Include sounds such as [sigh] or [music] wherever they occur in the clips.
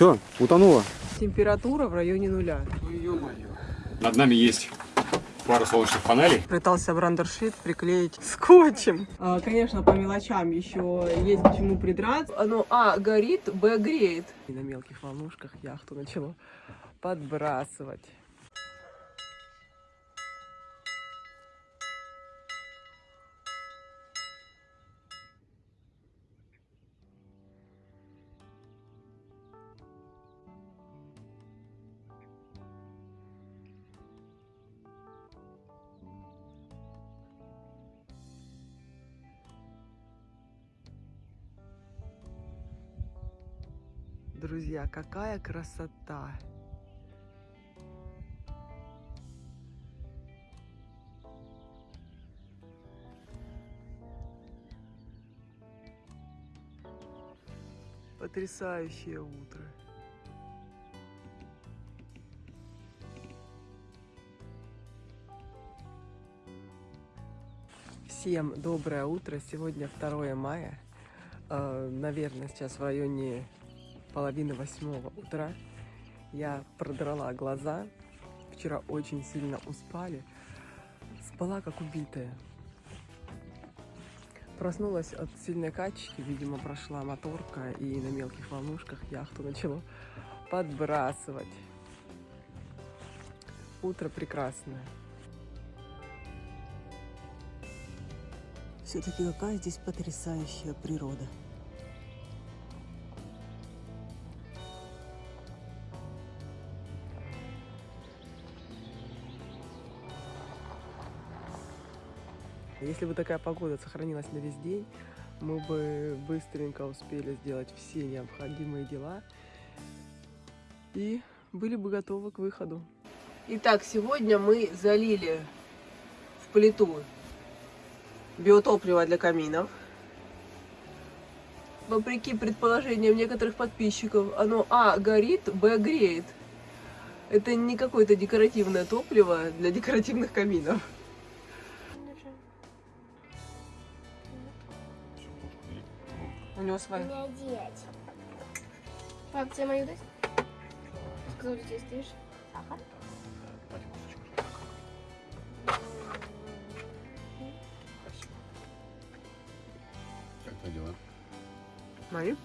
Все, утонула. Температура в районе нуля. Над нами есть пара солнечных панелей. Пытался брандершит приклеить скотчем. А, конечно, по мелочам еще есть к чему придраться. Оно А горит, Б греет. И на мелких волнушках яхту начало подбрасывать. Друзья, какая красота! Потрясающее утро. Всем доброе утро. Сегодня 2 мая. Э, наверное, сейчас в районе половины восьмого утра. Я продрала глаза. Вчера очень сильно успали. Спала как убитая. Проснулась от сильной качки, видимо, прошла моторка и на мелких волнушках яхту начало подбрасывать. Утро прекрасное. Все-таки какая здесь потрясающая природа. Если бы такая погода сохранилась на весь день, мы бы быстренько успели сделать все необходимые дела и были бы готовы к выходу. Итак, сегодня мы залили в плиту биотопливо для каминов. Вопреки предположениям некоторых подписчиков, оно А горит, Б греет. Это не какое-то декоративное топливо для декоративных каминов. У него свои. Не одеть. Пап, тебе мою дать? Сказал, что здесь стоишь. Сахар? Как твои дела? Мои?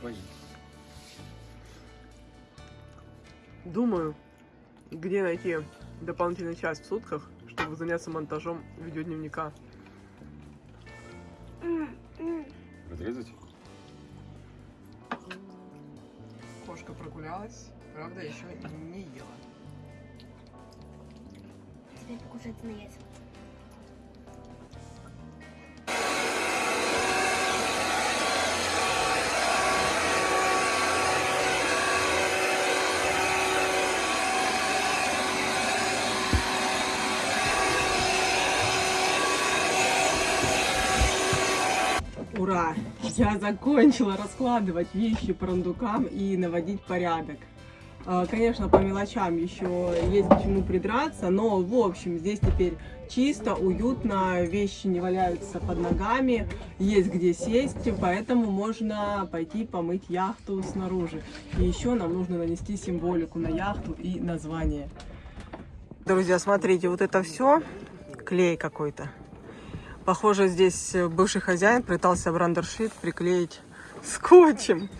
Твои. Думаю, где найти дополнительный час в сутках, чтобы заняться монтажом видеодневника. Разрезать? Прогулялась, правда, еще не ела. Теперь покушать на яйца. Я закончила раскладывать вещи по рундукам и наводить порядок. А, Конечно, по мелочам еще есть к чему придраться, но в общем здесь теперь чисто, уютно, вещи не валяются под ногами, есть где сесть, поэтому можно пойти помыть яхту снаружи. И еще нам нужно нанести символику на яхту и название. Друзья, смотрите, вот это все клей какой-то. Похоже, здесь бывший хозяин пытался брандершит приклеить скотчем.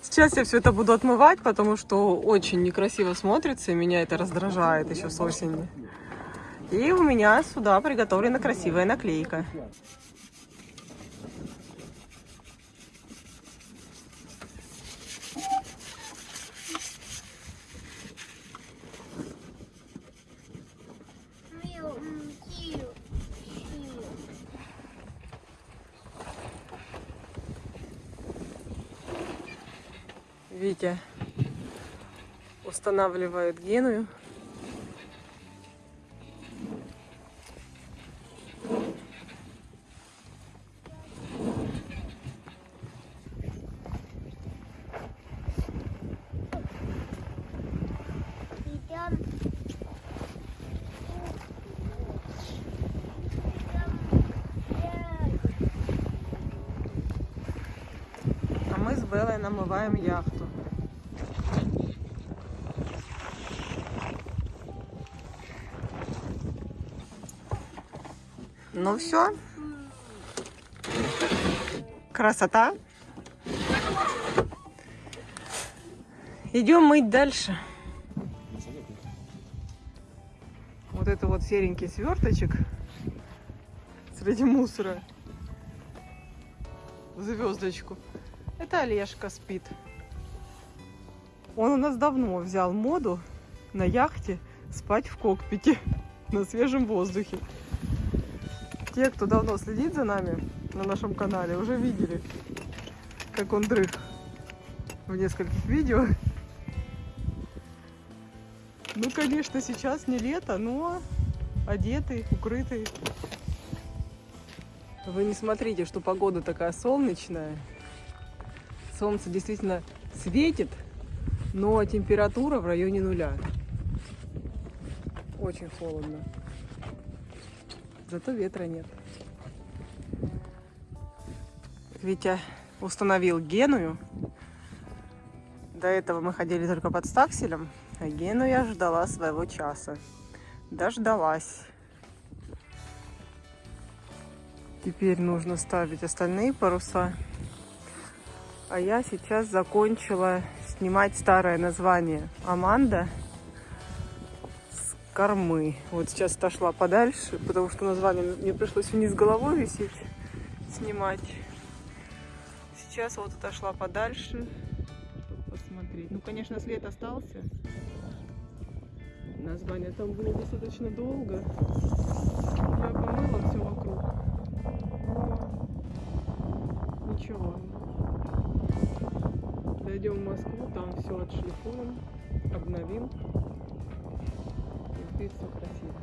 Сейчас я все это буду отмывать, потому что очень некрасиво смотрится, и меня это раздражает еще с осени. И у меня сюда приготовлена красивая наклейка. Витя устанавливает геную. А мы с Беллой намываем яхту. Ну все. Красота. Идем мыть дальше. Вот это вот серенький сверточек среди мусора. В звездочку. Это Олежка спит. Он у нас давно взял моду на яхте спать в кокпите на свежем воздухе. Те, кто давно следит за нами на нашем канале, уже видели, как он дрых в нескольких видео. Ну, конечно, сейчас не лето, но одетый, укрытый. Вы не смотрите, что погода такая солнечная. Солнце действительно светит, но температура в районе нуля. Очень холодно. Зато ветра нет. Витя установил Геную. До этого мы ходили только под стакселем, а я ждала своего часа. Дождалась. Теперь нужно ставить остальные паруса. А я сейчас закончила снимать старое название Аманда кормы. Вот сейчас отошла подальше, потому что название мне пришлось вниз головой висеть, снимать. Сейчас вот отошла подальше, чтобы посмотреть. Ну, конечно, след остался. Название там было достаточно долго. Я помыла все вокруг. Ничего. Дойдем в Москву, там все отшлифуем, обновим. Будет все красиво.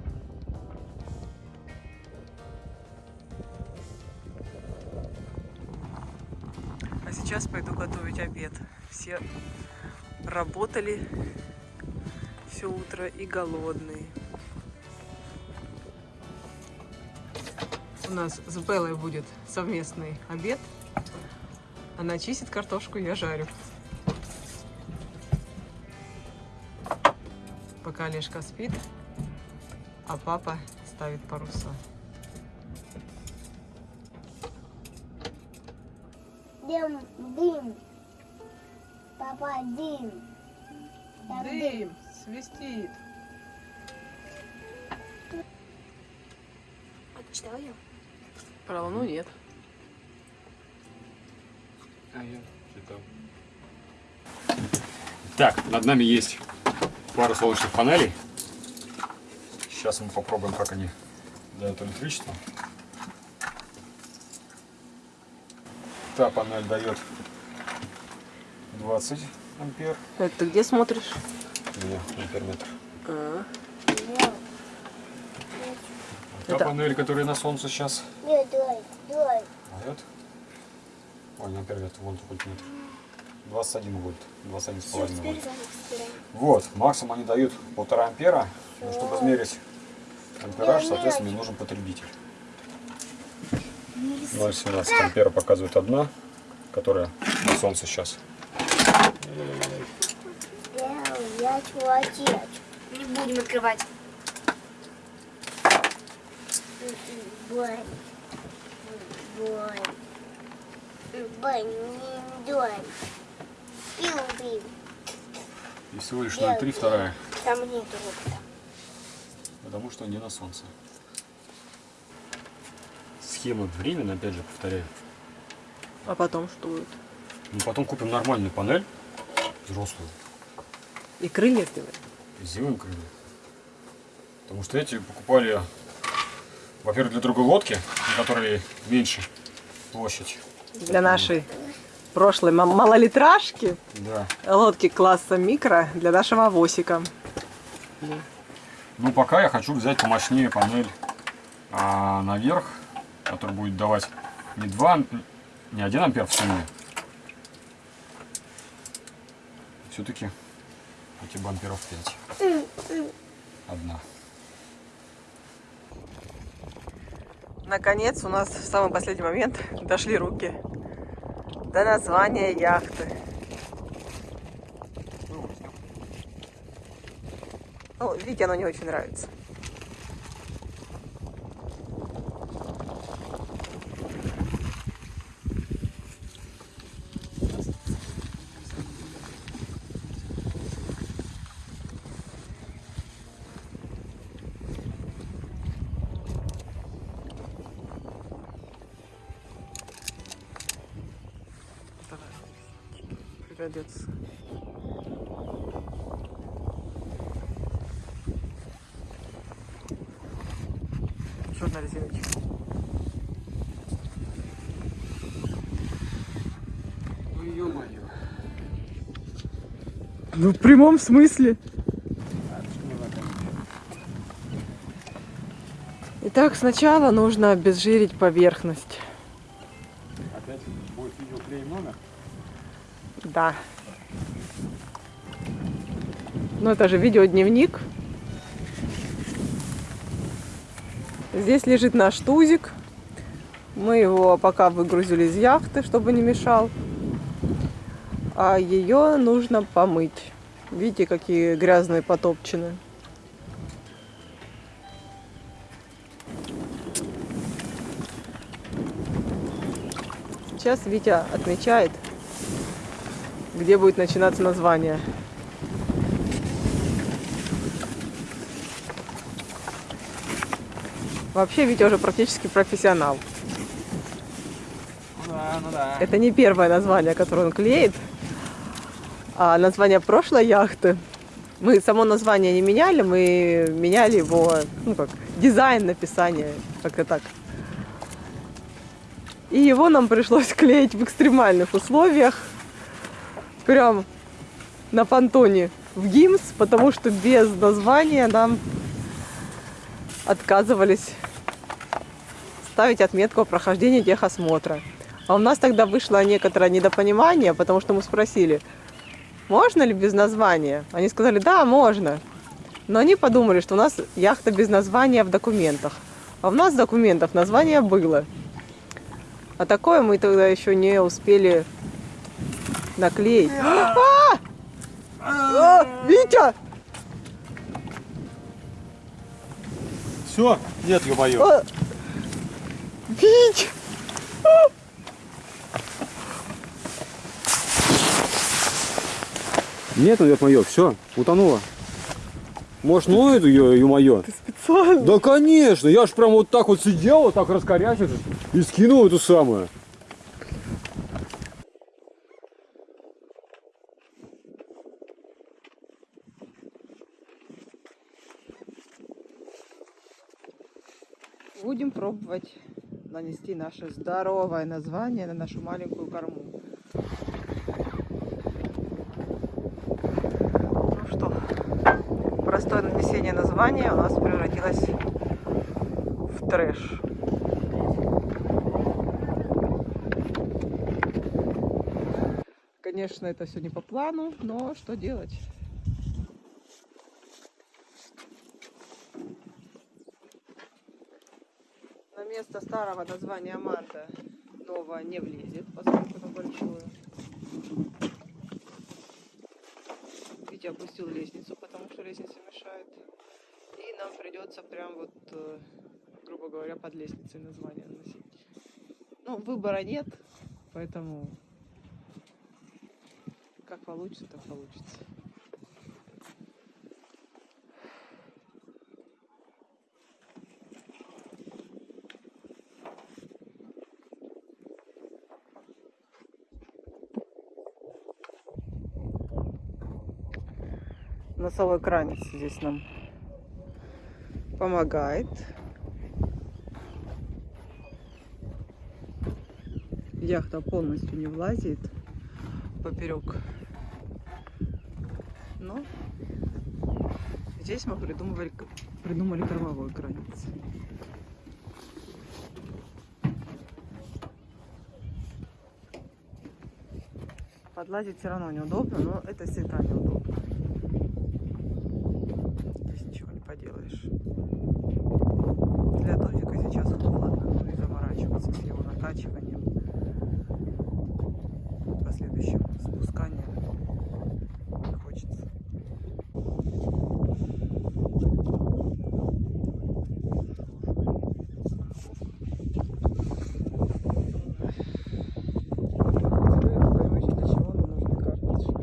А сейчас пойду готовить обед. Все работали все утро и голодные. У нас с Беллой будет совместный обед. Она чистит картошку, я жарю. Пока Олежка спит, а папа ставит паруса. Дым, дым. Папа, дым. Там дым. свистит. А ты читала ее? Про луну нет. А я читал. Так, над нами есть пара солнечных панелей. Сейчас мы попробуем, как они дают электричество. Та панель дает 20 ампер. Это ты где смотришь? Где амперметр? А, Та Это- панель, которая на солнце сейчас Нет, давай, давай. дает. Ой, не амперметр, вон вольтметр. 21 вольт, 21 с Все, половиной теперь вольт. заново собираем. Вот, максимум они дают полтора ампера. Но чтобы измерить ампераж, соответственно, мне нужен потребитель. 0,17 ампера показывает одна, которая на солнце сейчас. Не будем открывать. Бой, не дой. Пил, пил. И всего лишь 0,3 вторая, Там нету робота. Потому что не на солнце. Схема временно, опять же, повторяю. а потом что будет? Ну, потом купим нормальную панель, взрослую, И крылья сделать? и сделаем крылья. Потому что эти покупали, во-первых, для другой лодки, на которой меньше площадь. Для нашей прошлой ма- малолитражки, Да. лодки класса микро, для нашего авосика. Ну, пока я хочу взять помощнее панель а, наверх, который будет давать не 2, амп- не 1 ампер в сумме. Все-таки хотя бы амперов 5. Одна. Наконец, у нас в самый последний момент [laughs] дошли руки до названия яхты. Ну, видите, оно не очень нравится. придется. Ну, в прямом смысле. Итак, сначала нужно обезжирить поверхность. Опять будет видео клей номер? Да. Ну, это же видеодневник. Здесь лежит наш тузик. Мы его пока выгрузили из яхты, чтобы не мешал. А ее нужно помыть. Видите, какие грязные потопчены. Сейчас Витя отмечает, где будет начинаться название. Вообще Витя уже практически профессионал. Ну да, ну да. Это не первое название, которое он клеит, а название прошлой яхты. Мы само название не меняли, мы меняли его, ну как, дизайн написания, как-то так. И его нам пришлось [laughs] клеить в экстремальных условиях, прям на понтоне в ГИМС, потому что без названия нам отказывались ставить отметку о прохождении техосмотра. А у нас тогда вышло некоторое недопонимание, потому что мы спросили, можно ли без названия? Они сказали, да, можно. Но они подумали, что у нас яхта без названия в документах. А у нас документов название было. А такое мы тогда еще не успели наклеить. [gasps] А! А, Витя! Все? Нет, ё-моё. А! Нет, ну ё-моё, все, утонула. Может, ну эту ё- ё-моё? Специально. Да конечно, я ж прям вот так вот сидел, вот так раскорячившись и скинул эту самую. Будем пробовать нанести наше здоровое название на нашу маленькую корму. Ну что, простое нанесение названия у нас превратилось в трэш. Конечно, это все не по плану, но что делать? На место старого названия Манта новое не влезет, поскольку оно большое. Витя опустил лестницу, потому что лестница мешает. И нам придется прям вот, э, грубо говоря, под лестницей название наносить. Ну, выбора нет, поэтому как получится, так получится. Носовой кранец здесь нам помогает. Яхта полностью не влазит поперек. Но здесь мы придумывали, придумали кормовой кранец. Подлазить все равно неудобно, но это всегда неудобно. Здесь ничего поделаешь. Для тузика сейчас холодно, ну и заморачиваться с его накачиванием, последующим спусканием не хочется. Вы поймете, для чего нам нужны карточки.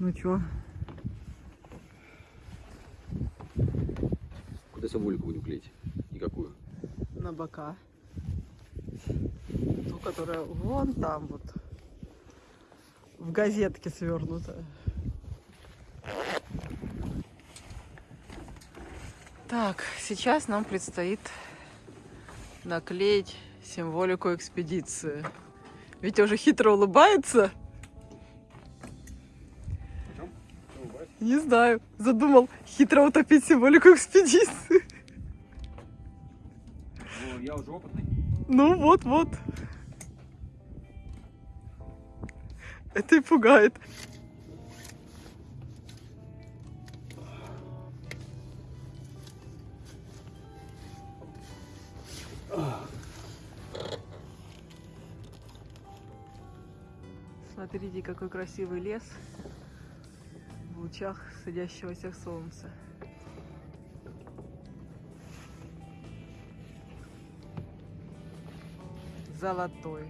Ну чё? Куда символику будем клеить? И какую? На бока. Ту, которая вон там вот. В газетке свернута. Так, сейчас нам предстоит наклеить символику экспедиции. Витя уже хитро улыбается. Не знаю, задумал хитро утопить символику экспедиции. Ну, я уже опытный. Ну вот, вот. Это и пугает. Смотрите, какой красивый лес лучах садящегося солнца. Золотой.